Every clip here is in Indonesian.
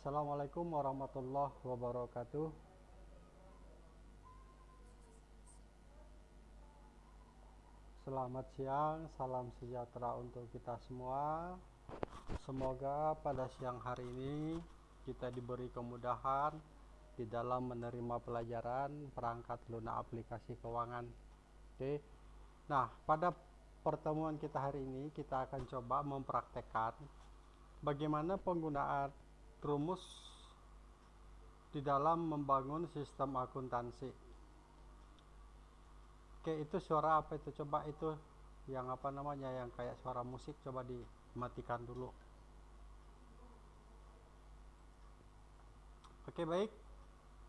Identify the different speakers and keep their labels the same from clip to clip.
Speaker 1: Assalamualaikum warahmatullahi wabarakatuh. Selamat siang, salam sejahtera untuk kita semua. Semoga pada siang hari ini kita diberi kemudahan di dalam menerima pelajaran perangkat lunak aplikasi keuangan. Oke. Nah, pada pertemuan kita hari ini kita akan coba mempraktekkan bagaimana penggunaan rumus di dalam membangun sistem akuntansi. Oke, itu suara apa itu? Coba itu yang apa namanya yang kayak suara musik coba dimatikan dulu. Oke, baik.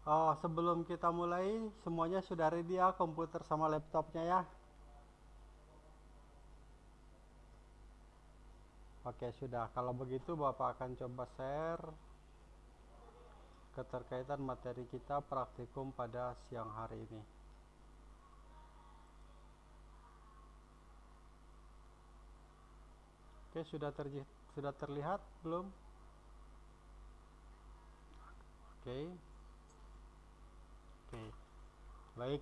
Speaker 1: Oh, sebelum kita mulai, semuanya sudah ready ya komputer sama laptopnya ya. Oke, sudah. Kalau begitu Bapak akan coba share keterkaitan materi kita praktikum pada siang hari ini. Oke, sudah ter sudah terlihat belum? Oke. Oke. Baik.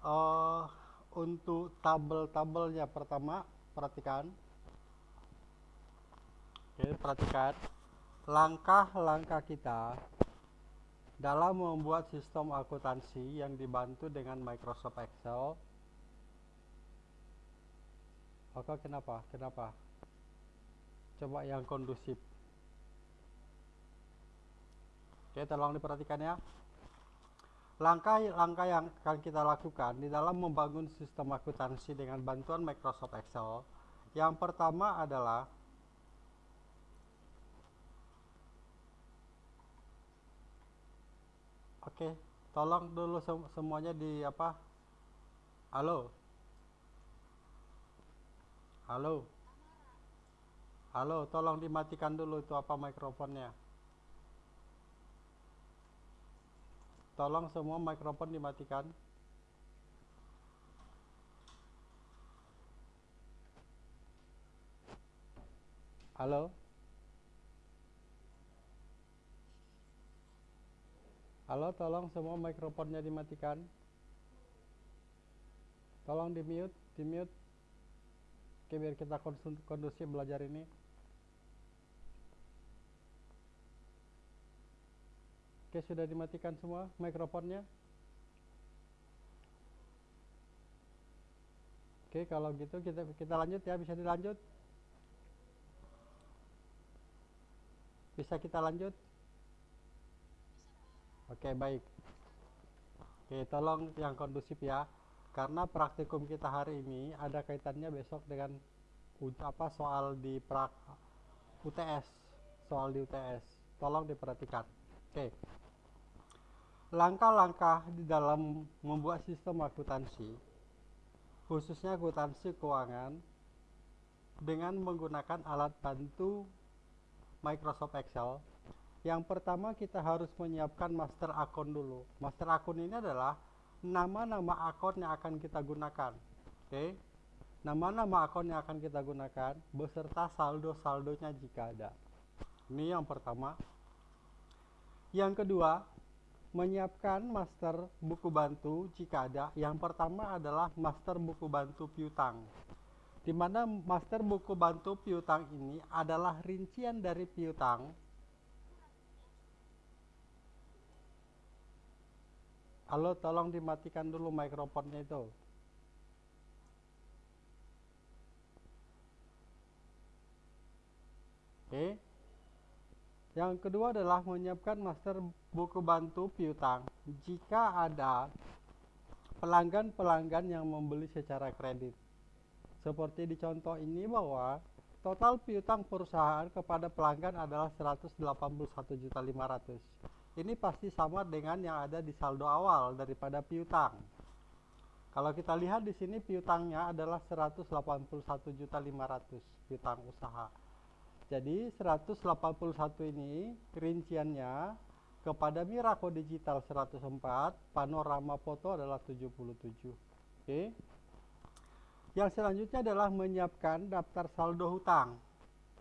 Speaker 1: Uh, untuk tabel-tabelnya pertama perhatikan. Oke, perhatikan langkah-langkah kita dalam membuat sistem akuntansi yang dibantu dengan Microsoft Excel. Oke, kenapa? Kenapa? coba yang kondusif oke tolong diperhatikan ya langkah-langkah yang akan kita lakukan di dalam membangun sistem akuntansi dengan bantuan Microsoft Excel yang pertama adalah oke tolong dulu semuanya di apa halo halo Halo, tolong dimatikan dulu itu apa mikrofonnya. Tolong semua mikrofon dimatikan. Halo. Halo, tolong semua mikrofonnya dimatikan. Tolong di mute, di mute. Oke, biar kita kondusif belajar ini. Oke, sudah dimatikan semua mikrofonnya. Oke, kalau gitu kita kita lanjut ya, bisa dilanjut. Bisa kita lanjut? Oke, baik. Oke, tolong yang kondusif ya. Karena praktikum kita hari ini ada kaitannya besok dengan apa soal di prak UTS soal di UTS tolong diperhatikan. Oke. Langkah-langkah di dalam membuat sistem akuntansi khususnya akuntansi keuangan dengan menggunakan alat bantu Microsoft Excel yang pertama kita harus menyiapkan master akun dulu master akun ini adalah nama-nama akun yang akan kita gunakan. Oke. Okay? Nama-nama akun yang akan kita gunakan beserta saldo-saldonya jika ada. Ini yang pertama. Yang kedua, menyiapkan master buku bantu jika ada. Yang pertama adalah master buku bantu piutang. Di mana master buku bantu piutang ini adalah rincian dari piutang Halo, tolong dimatikan dulu mikrofonnya itu. Oke. Yang kedua adalah menyiapkan master buku bantu piutang. Jika ada pelanggan-pelanggan yang membeli secara kredit. Seperti di contoh ini bahwa total piutang perusahaan kepada pelanggan adalah 181.500 ini pasti sama dengan yang ada di saldo awal daripada piutang. Kalau kita lihat di sini piutangnya adalah 181.500 piutang usaha. Jadi 181 ini rinciannya kepada Miraco Digital 104, Panorama Foto adalah 77. Oke. Yang selanjutnya adalah menyiapkan daftar saldo hutang.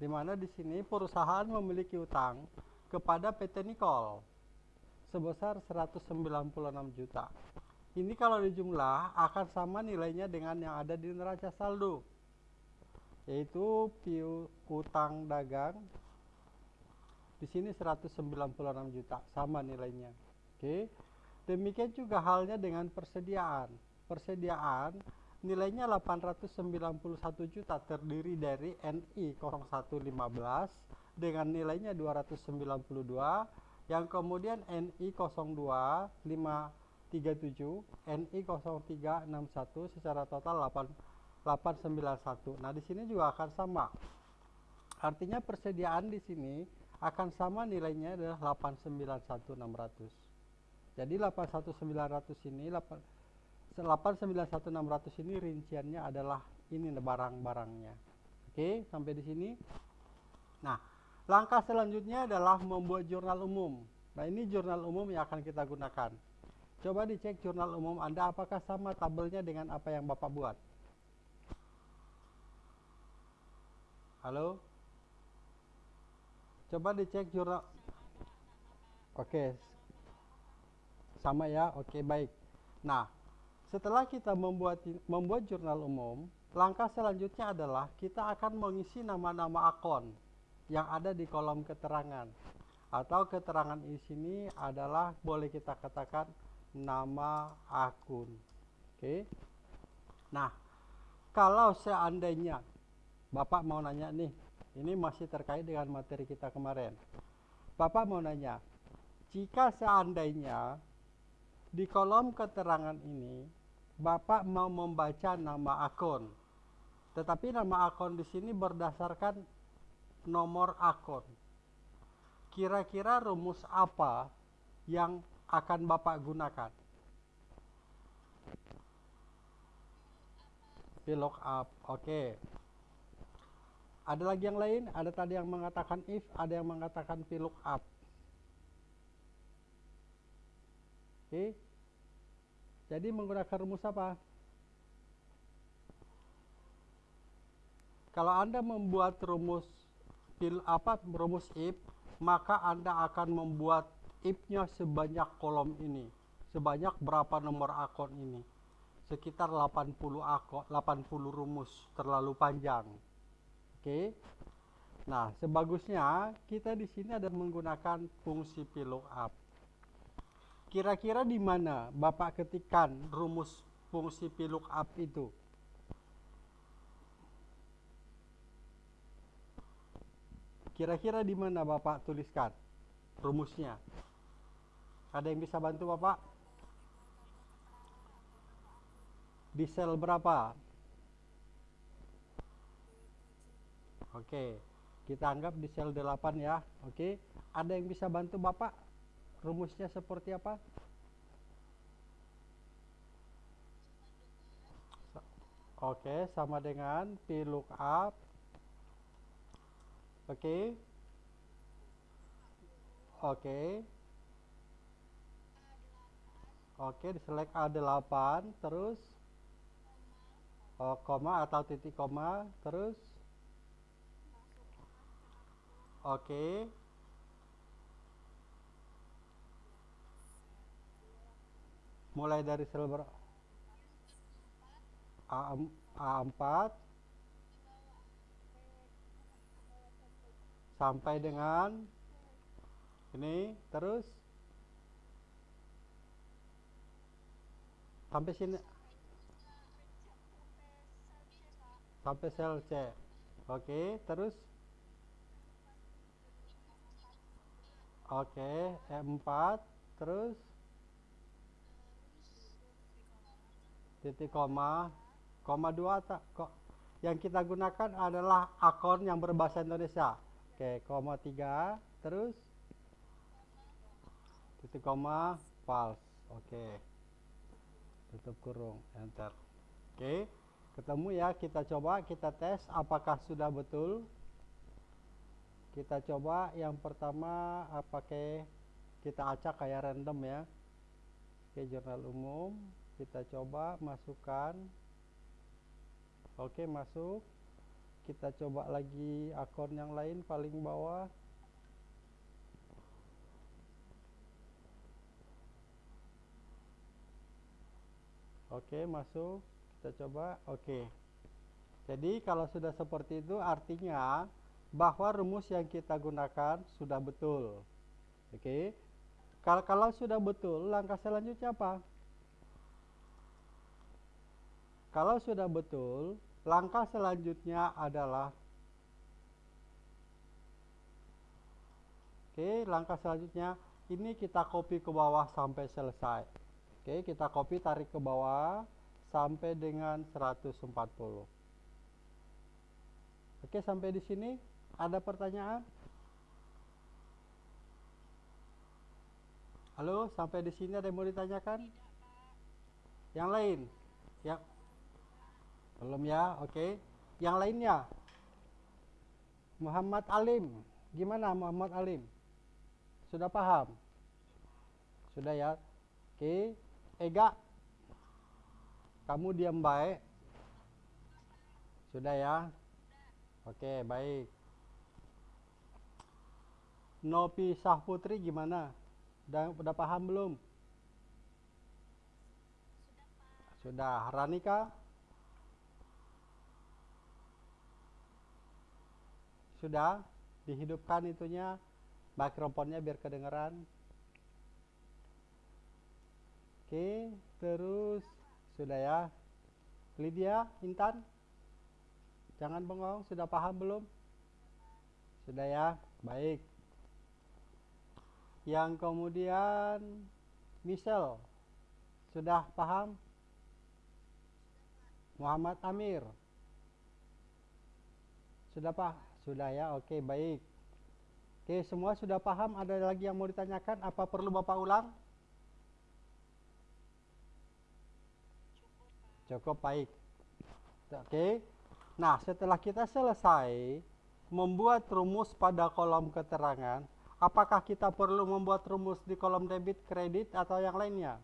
Speaker 1: Di mana di sini perusahaan memiliki hutang kepada PT Nicol sebesar 196 juta. Ini kalau dijumlah akan sama nilainya dengan yang ada di neraca saldo yaitu piu utang dagang di sini 196 juta sama nilainya. Oke. Demikian juga halnya dengan persediaan. Persediaan nilainya 891 juta terdiri dari NI 0115 dengan nilainya 292 yang kemudian NI 02 537 NI 0361 secara total 8 891 nah di sini juga akan sama artinya persediaan di sini akan sama nilainya adalah 891600 jadi 81900 ini 8 891600 ini rinciannya adalah ini barang-barangnya. Oke, sampai di sini. Nah, langkah selanjutnya adalah membuat jurnal umum. Nah, ini jurnal umum yang akan kita gunakan. Coba dicek jurnal umum Anda apakah sama tabelnya dengan apa yang Bapak buat. Halo? Coba dicek jurnal. Oke. Sama ya? Oke, baik. Nah, setelah kita membuat membuat jurnal umum, langkah selanjutnya adalah kita akan mengisi nama-nama akun yang ada di kolom keterangan. Atau keterangan di sini adalah boleh kita katakan nama akun. Oke. Nah, kalau seandainya Bapak mau nanya nih, ini masih terkait dengan materi kita kemarin. Bapak mau nanya, jika seandainya di kolom keterangan ini Bapak mau membaca nama akun. Tetapi nama akun di sini berdasarkan nomor akun. Kira-kira rumus apa yang akan Bapak gunakan? VLOOKUP. Oke. Okay. Ada lagi yang lain? Ada tadi yang mengatakan if, ada yang mengatakan VLOOKUP. Oke. Okay. Jadi menggunakan rumus apa? Kalau Anda membuat rumus pil apa rumus if, maka Anda akan membuat if-nya sebanyak kolom ini. Sebanyak berapa nomor akun ini? Sekitar 80 akun, 80 rumus, terlalu panjang. Oke. Nah, sebagusnya kita di sini ada menggunakan fungsi VLOOKUP. Kira-kira di mana Bapak ketikkan rumus fungsi VLOOKUP itu? Kira-kira di mana Bapak tuliskan rumusnya? Ada yang bisa bantu Bapak? Di sel berapa? Oke, kita anggap di sel 8 ya. Oke, ada yang bisa bantu Bapak? rumusnya seperti apa? Oke, sama dengan VLOOKUP. Oke. Oke. Oke, di select A8 terus oh, koma atau titik koma terus Oke. mulai dari sel ber A, A4 sampai dengan ini terus. Sampai sini. Sampai sel C. Oke terus. Oke E4 terus. Titik koma. Koma dua tak. Kok yang kita gunakan adalah akun yang berbahasa Indonesia oke koma tiga terus? Titik koma false oke. Tutup kurung enter. Oke ketemu ya kita coba kita tes apakah sudah betul. Kita coba yang pertama pakai kita acak kayak random ya. Oke jurnal umum kita coba masukkan. Oke masuk kita coba lagi akun yang lain paling bawah. Oke masuk. Kita coba. Oke. Jadi kalau sudah seperti itu artinya bahwa rumus yang kita gunakan sudah betul. Oke. Kalau, kalau sudah betul langkah selanjutnya apa? Kalau sudah betul langkah selanjutnya adalah Oke, langkah selanjutnya ini kita copy ke bawah sampai selesai. Oke, kita copy tarik ke bawah sampai dengan 140. Oke, sampai di sini ada pertanyaan? Halo, sampai di sini ada yang mau ditanyakan? Yang lain? Yang belum ya, oke. Yang lainnya? Muhammad Alim. Gimana Muhammad Alim? Sudah paham? Sudah ya? Oke. Ega. Kamu diam baik. Sudah ya? Oke, baik. Nopi Sah Putri gimana? Udah, udah paham belum? Sudah. Ranika? Sudah dihidupkan itunya mikrofonnya biar kedengeran. Oke, terus sudah ya. Lydia, Intan? Jangan bengong, sudah paham belum? Sudah ya, baik. Yang kemudian Michelle, sudah paham? Muhammad Amir, sudah paham? Sudah ya, oke baik. Oke, semua sudah paham? Ada lagi yang mau ditanyakan? Apa perlu Bapak ulang? Cukup baik. Oke. Nah, setelah kita selesai membuat rumus pada kolom keterangan, apakah kita perlu membuat rumus di kolom debit, kredit, atau yang lainnya?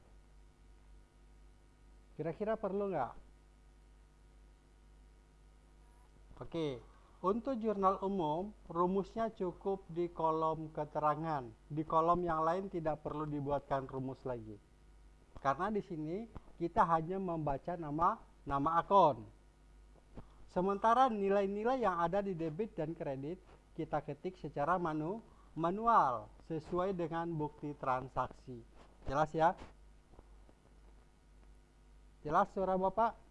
Speaker 1: Kira-kira perlu nggak? Oke. Untuk jurnal umum, rumusnya cukup di kolom keterangan. Di kolom yang lain tidak perlu dibuatkan rumus lagi. Karena di sini kita hanya membaca nama nama akun. Sementara nilai-nilai yang ada di debit dan kredit kita ketik secara manu, manual sesuai dengan bukti transaksi. Jelas ya? Jelas suara Bapak?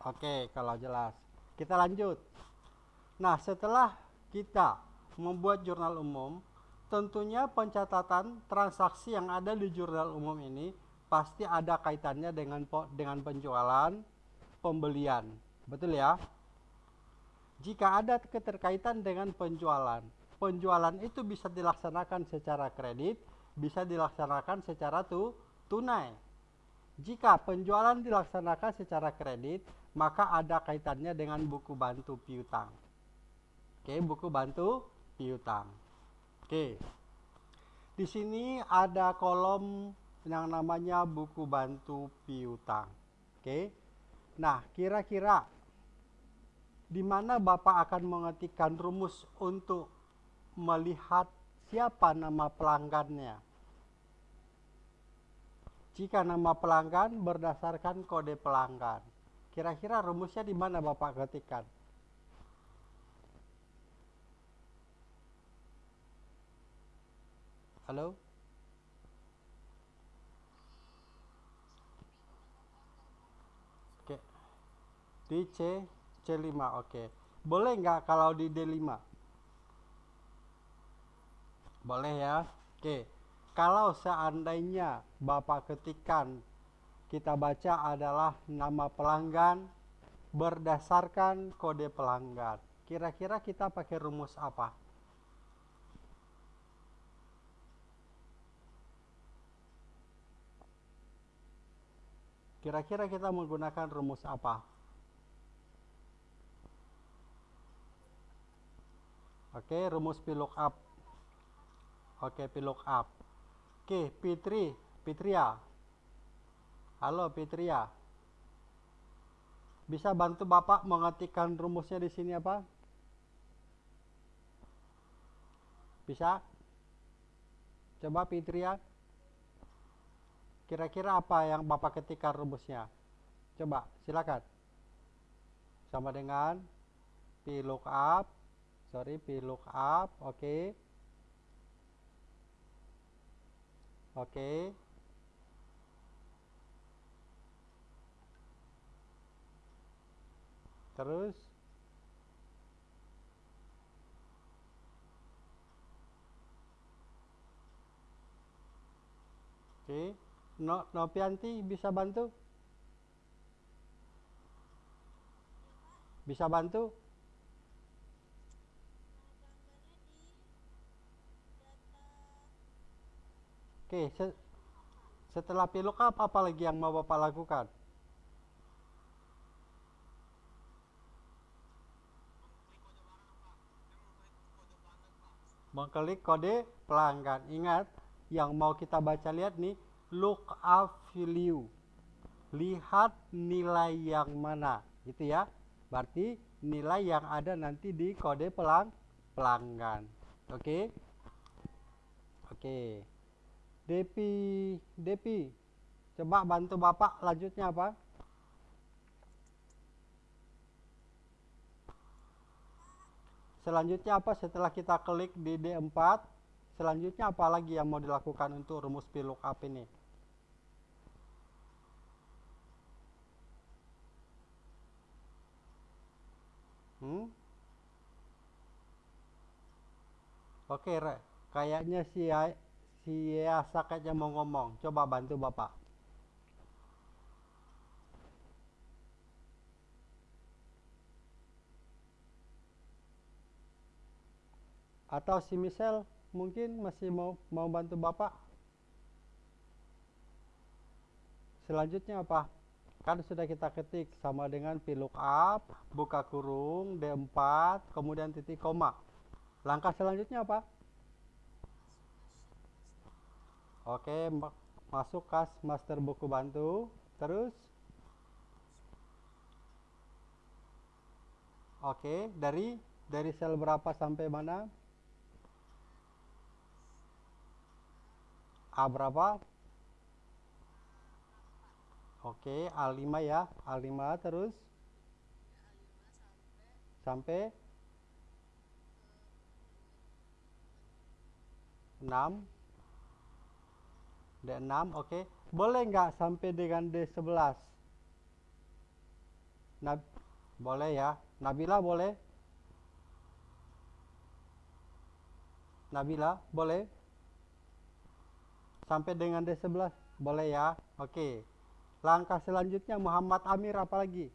Speaker 1: Oke, kalau jelas. Kita lanjut. Nah, setelah kita membuat jurnal umum, tentunya pencatatan transaksi yang ada di jurnal umum ini pasti ada kaitannya dengan dengan penjualan, pembelian. Betul ya? Jika ada keterkaitan dengan penjualan, penjualan itu bisa dilaksanakan secara kredit, bisa dilaksanakan secara tu, tunai. Jika penjualan dilaksanakan secara kredit, maka ada kaitannya dengan buku bantu piutang. Oke, buku bantu piutang. Oke. Di sini ada kolom yang namanya buku bantu piutang. Oke. Nah, kira-kira di mana Bapak akan mengetikkan rumus untuk melihat siapa nama pelanggannya? Jika nama pelanggan berdasarkan kode pelanggan. Kira-kira rumusnya di mana Bapak ketikkan? Halo? Oke. Di C, C5, oke. Boleh nggak kalau di D5? Boleh ya? Oke. Kalau seandainya Bapak ketikkan kita baca adalah nama pelanggan berdasarkan kode pelanggan. Kira-kira kita pakai rumus apa? Kira-kira kita menggunakan rumus apa? Oke, rumus VLOOKUP. Oke, VLOOKUP. Oke, Fitri, Fitria. Halo Fitria. Bisa bantu Bapak mengetikkan rumusnya di sini apa? Bisa? Coba Fitria. Kira-kira apa yang Bapak ketikkan rumusnya? Coba, silakan. Sama dengan P lookup, sorry P lookup, oke. Okay. Oke. Okay. Terus Oke, okay. no, Nopianti bisa bantu? Bisa bantu? Oke, se setelah VLOOKUP apa lagi yang mau Bapak lakukan? Mengklik kode pelanggan. Ingat, yang mau kita baca lihat nih, lookup value. Lihat nilai yang mana, gitu ya. Berarti nilai yang ada nanti di kode pelang pelanggan. Oke? Okay? Oke. Okay. Depi, Depi, coba bantu Bapak lanjutnya apa? Selanjutnya apa setelah kita klik di D4? Selanjutnya apa lagi yang mau dilakukan untuk rumus VLOOKUP ini? Hmm? Oke, kayaknya si si Saketnya mau ngomong. Coba bantu Bapak. Atau si Michelle mungkin masih mau mau bantu Bapak. Selanjutnya apa? Kan sudah kita ketik sama dengan VLOOKUP, buka kurung, D4, kemudian titik koma. Langkah selanjutnya apa? Oke, masuk kas master buku bantu. Terus Oke, dari dari sel berapa sampai mana? A berapa? Oke, A5 ya. A5 terus? Sampai? 6 D6 oke. Boleh nggak sampai dengan D11 Nab boleh ya. Nabila boleh? Nabila boleh sampai dengan D11 boleh ya oke langkah selanjutnya Muhammad Amir apalagi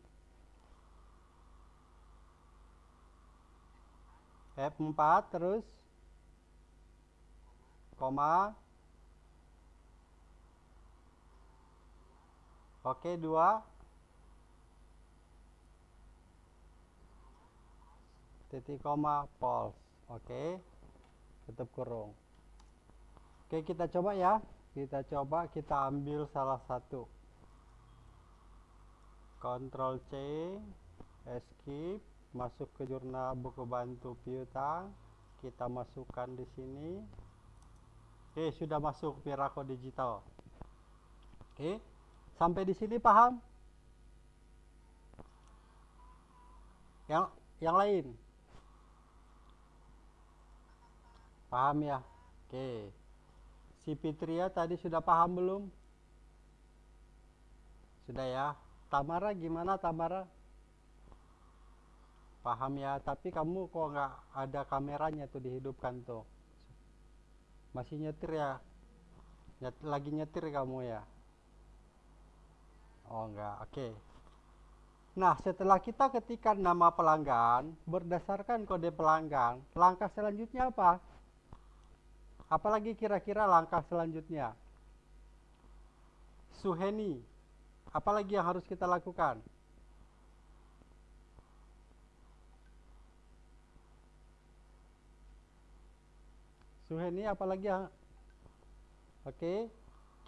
Speaker 1: F4 terus koma Oke, dua. Titik koma false. Oke. Tutup kurung. Oke, kita coba ya. Kita coba kita ambil salah satu. Ctrl C, escape, masuk ke jurnal buku bantu piutang. Kita masukkan di sini. Oke, sudah masuk Miracle Digital. Oke. Sampai di sini paham? Yang yang lain? Paham ya? Oke. Si Fitria tadi sudah paham belum? Sudah ya. Tamara gimana Tamara? Paham ya, tapi kamu kok nggak ada kameranya tuh dihidupkan tuh. Masih nyetir ya? Nyet, lagi nyetir kamu ya? Oh enggak, oke. Okay. Nah, setelah kita ketikkan nama pelanggan berdasarkan kode pelanggan, langkah selanjutnya apa? Apalagi kira-kira langkah selanjutnya? Suheni, apalagi yang harus kita lakukan? Suheni apalagi yang Oke, okay.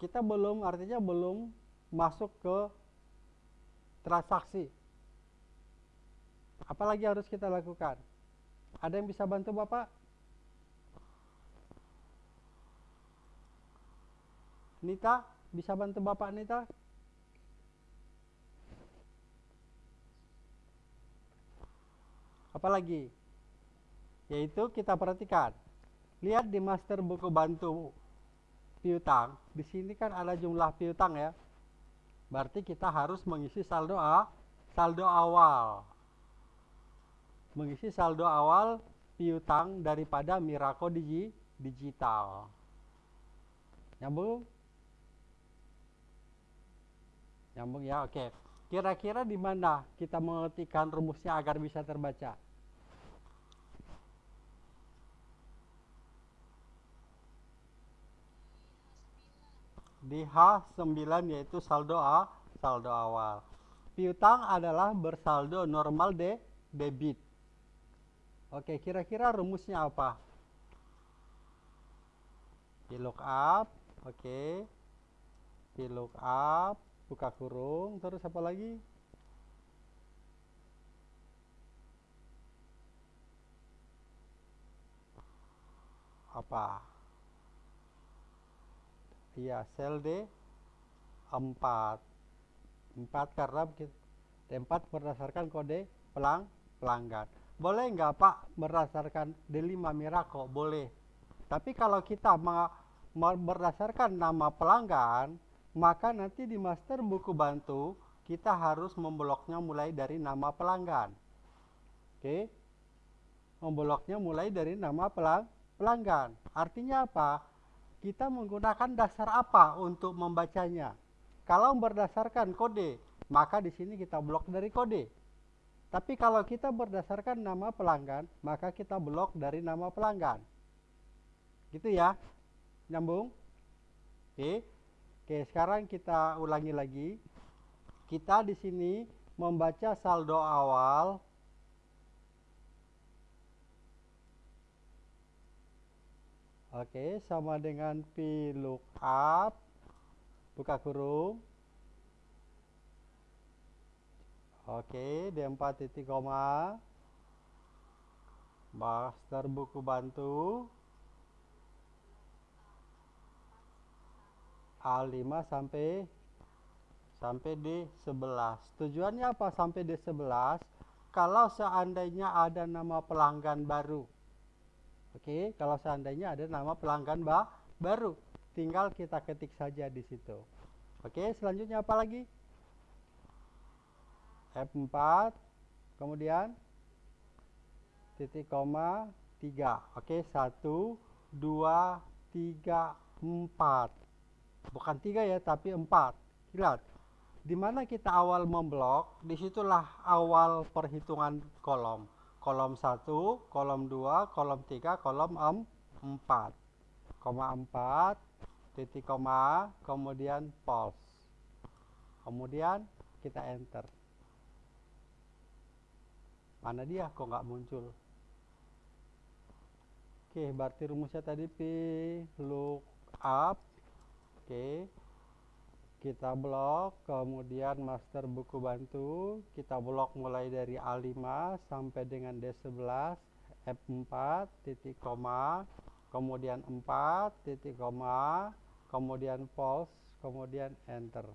Speaker 1: kita belum artinya belum masuk ke transaksi. Apalagi harus kita lakukan? Ada yang bisa bantu Bapak? Nita, bisa bantu Bapak Nita? Apalagi? Yaitu kita perhatikan. Lihat di master buku bantu piutang, di sini kan ada jumlah piutang ya. Berarti kita harus mengisi saldo A, saldo awal. Mengisi saldo awal piutang daripada Miraco Digi, Digital. Nyambung? Nyambung ya, oke. Kira-kira di mana kita mengetikkan rumusnya agar bisa terbaca? Di H9 yaitu saldo A, saldo awal. Piutang adalah bersaldo normal de debit. Oke, kira-kira rumusnya apa? VLOOKUP, oke. VLOOKUP, buka kurung, terus apa lagi? Apa? Iya, sel D 4. 4 karena D4 berdasarkan kode pelang pelanggan. Boleh nggak Pak berdasarkan D5 Miraco? Boleh. Tapi kalau kita berdasarkan nama pelanggan, maka nanti di master buku bantu kita harus membloknya mulai dari nama pelanggan. Oke. Membloknya mulai dari nama pelang pelanggan. Artinya apa? Kita menggunakan dasar apa untuk membacanya? Kalau berdasarkan kode, maka di sini kita blok dari kode. Tapi kalau kita berdasarkan nama pelanggan, maka kita blok dari nama pelanggan. Gitu ya. Nyambung? Oke. Oke, sekarang kita ulangi lagi. Kita di sini membaca saldo awal Oke, sama dengan P lookup buka kurung Oke, D4 titik koma. Master buku bantu. A5 sampai sampai D11. Tujuannya apa sampai D11? Kalau seandainya ada nama pelanggan baru. Oke, kalau seandainya ada nama pelanggan ba baru, tinggal kita ketik saja di situ. Oke, selanjutnya apa lagi? F4 kemudian titik koma 3 oke 1 2 3 4 bukan 3 ya tapi 4 lihat di mana kita awal memblok di situlah awal perhitungan kolom. Kolom 1 kolom 2 kolom 3 kolom 4 koma 4 titik koma kemudian pulse kemudian kita enter. Mana dia? Kok nggak muncul? Oke, berarti rumusnya tadi P look up. Oke. Kita blok, kemudian master buku bantu, kita blok mulai dari A5 sampai dengan D11, F4, titik koma, kemudian 4, titik koma, kemudian pause, kemudian enter.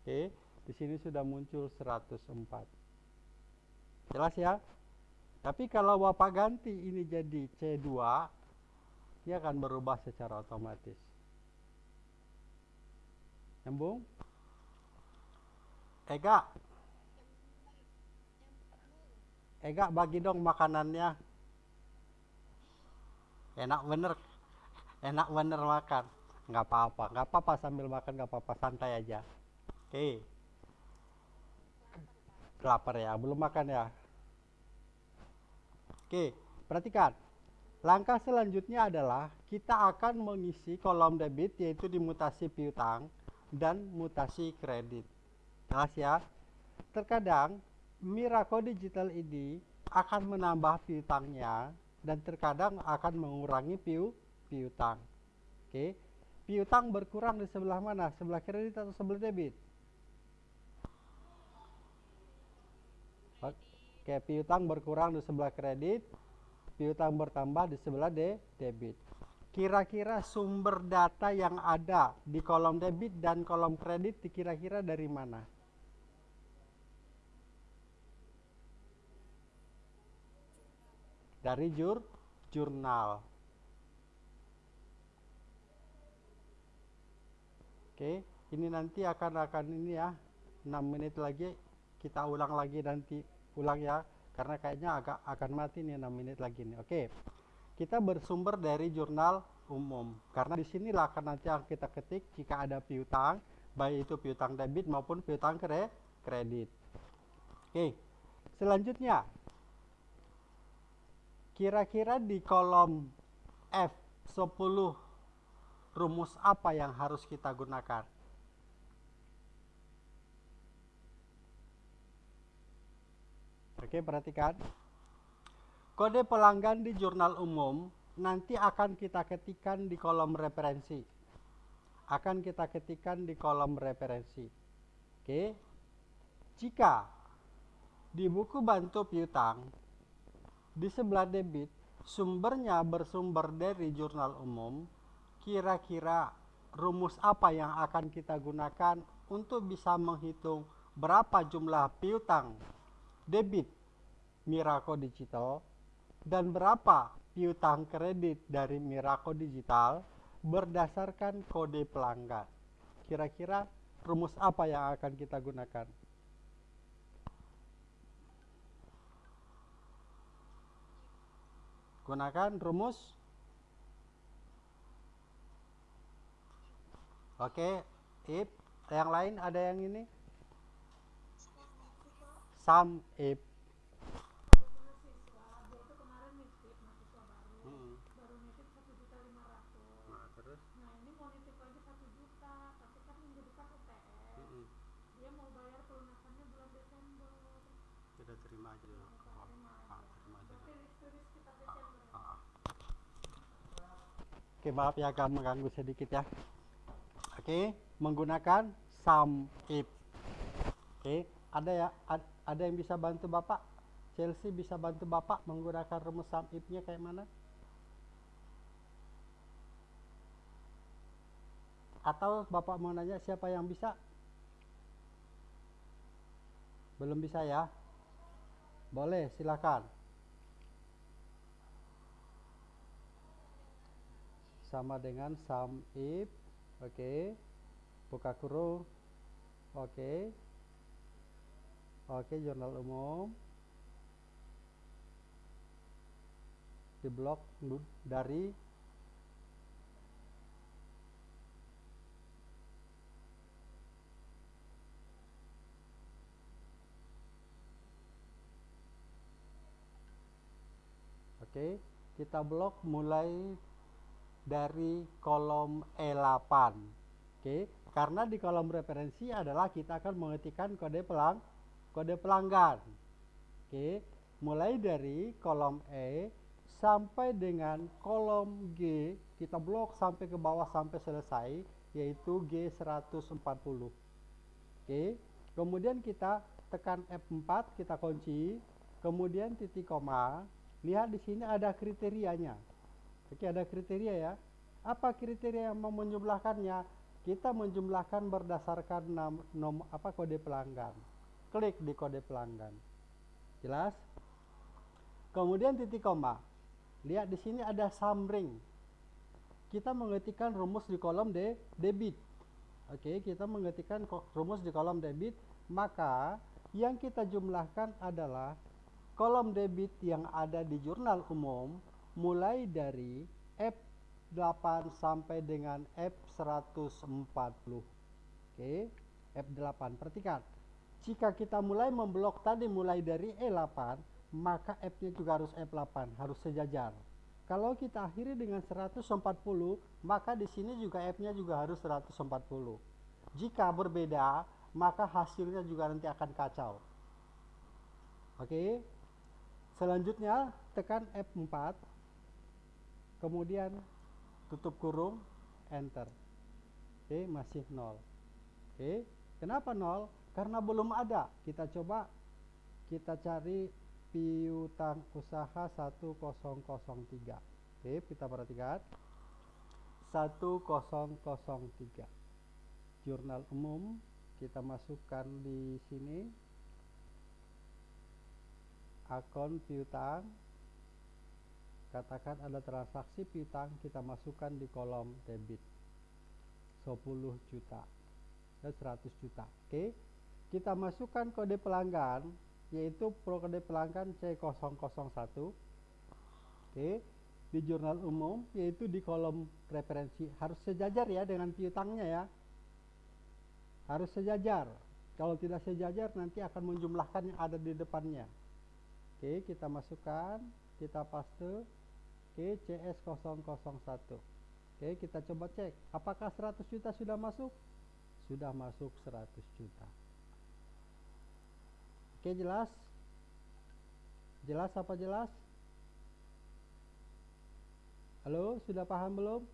Speaker 1: Oke, di sini sudah muncul 104. Jelas ya? Tapi kalau Bapak ganti ini jadi C2, dia akan berubah secara otomatis. Nyambung? Ega. Ega bagi dong makanannya. Enak bener. Enak bener makan. Nggak apa-apa. Nggak apa-apa sambil makan, nggak apa-apa. Santai aja. Oke. Okay lapar ya belum makan ya oke perhatikan langkah selanjutnya adalah kita akan mengisi kolom debit yaitu di mutasi piutang dan mutasi kredit. Jelas ya. Terkadang Miraco Digital ini akan menambah piutangnya dan terkadang akan mengurangi piu piutang. Oke piutang berkurang di sebelah mana? Sebelah kredit atau sebelah debit? Oke, piutang berkurang di sebelah kredit, piutang bertambah di sebelah de debit. Kira-kira sumber data yang ada di kolom debit dan kolom kredit kira-kira dari mana? Dari jur jurnal. Oke, ini nanti akan akan ini ya 6 menit lagi kita ulang lagi nanti ulang ya karena kayaknya agak akan mati nih 6 menit lagi nih. Oke kita bersumber dari jurnal umum. Karena di sinilah akan nanti yang kita ketik jika ada piutang baik itu piutang debit maupun piutang kredit. Oke selanjutnya. Kira-kira di kolom F10 rumus apa yang harus kita gunakan? Oke perhatikan Kode pelanggan di jurnal umum nanti akan kita ketikkan di kolom referensi. Akan kita ketikkan di kolom referensi. Oke. Jika di buku bantu piutang di sebelah debit sumbernya bersumber dari jurnal umum, kira-kira rumus apa yang akan kita gunakan untuk bisa menghitung berapa jumlah piutang debit Miraco Digital dan berapa piutang kredit dari Miraco Digital berdasarkan kode pelanggan. Kira-kira rumus apa yang akan kita gunakan? Gunakan rumus Oke, if yang lain ada yang ini? Sum if Oke, maaf ya agak mengganggu sedikit ya. Oke, menggunakan sum if. Oke, ada ya ada yang bisa bantu Bapak? Chelsea bisa bantu Bapak menggunakan rumus sum if-nya kayak mana? Atau Bapak mau nanya siapa yang bisa? Belum bisa ya? Boleh, silakan. sama dengan sum if oke okay. buka kurung oke okay. oke okay, jurnal umum di blok dari Oke, kita blok mulai dari kolom E8 oke karena di kolom referensi adalah kita akan mengetikkan kode pelang kode pelanggan. Oke mulai dari kolom E sampai dengan kolom G kita blok sampai ke bawah sampai selesai yaitu G140 oke kemudian kita tekan F4 kita kunci. Kemudian titik koma lihat di sini ada kriterianya Oke, ada kriteria ya. Apa kriteria yang mau menjumlahkannya? Kita menjumlahkan berdasarkan nom, nom, apa kode pelanggan. Klik di kode pelanggan. Jelas? Kemudian titik koma. Lihat di sini ada summary. Kita mengetikkan rumus di kolom de, debit. Oke, kita mengetikkan rumus di kolom debit, maka yang kita jumlahkan adalah kolom debit yang ada di jurnal umum mulai dari F8 sampai dengan F140 oke F8 perhatikan. Jika kita mulai memblok tadi mulai dari E8 maka F nya juga harus F8 harus sejajar. Kalau kita akhiri dengan 140 maka di sini juga F nya juga harus 140 jika berbeda maka hasilnya juga nanti akan kacau. Oke selanjutnya tekan F4 kemudian tutup kurung enter. Oke masih nol. Oke kenapa nol? Karena belum ada. Kita coba kita cari piutang usaha 1003 oke kita perhatikan. jurnal umum kita masukkan di sini akun piutang. Katakan ada transaksi piutang kita masukkan di kolom debit. 10 juta. Dan 100 juta. Oke. Kita masukkan kode pelanggan yaitu kode pelanggan C001 oke. Di jurnal umum yaitu di kolom referensi. Harus sejajar ya dengan piutangnya ya. Harus sejajar. Kalau tidak sejajar nanti akan menjumlahkan yang ada di depannya oke kita masukkan kita paste oke CS001 oke kita coba cek apakah 100 juta sudah masuk sudah masuk 100 juta oke jelas jelas apa jelas Halo, sudah paham belum?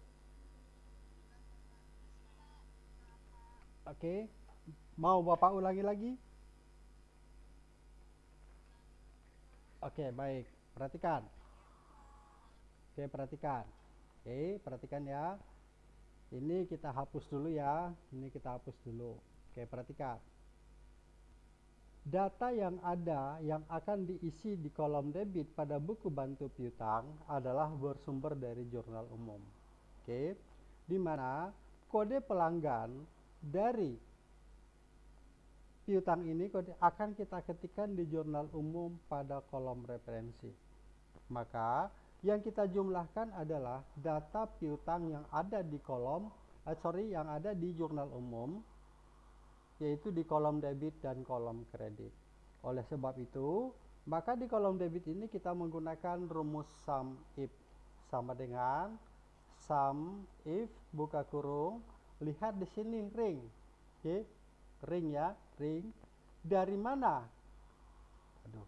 Speaker 1: Oke. Mau Bapak ulangi lagi? Oke, baik. Perhatikan. Oke, perhatikan. Oke, perhatikan ya. Ini kita hapus dulu ya. Ini kita hapus dulu. Oke, perhatikan data yang ada yang akan diisi di kolom debit pada buku bantu piutang adalah bersumber dari jurnal umum. Oke, di mana kode pelanggan dari piutang ini akan kita ketikkan di jurnal umum pada kolom referensi. Maka yang kita jumlahkan adalah data piutang yang ada di kolom, eh, sorry, yang ada di jurnal umum yaitu di kolom debit dan kolom kredit. Oleh sebab itu, maka di kolom debit ini kita menggunakan rumus sum if sama dengan sum if buka kurung lihat di sini ring. Oke. Ring ya, ring. Dari mana? Aduh,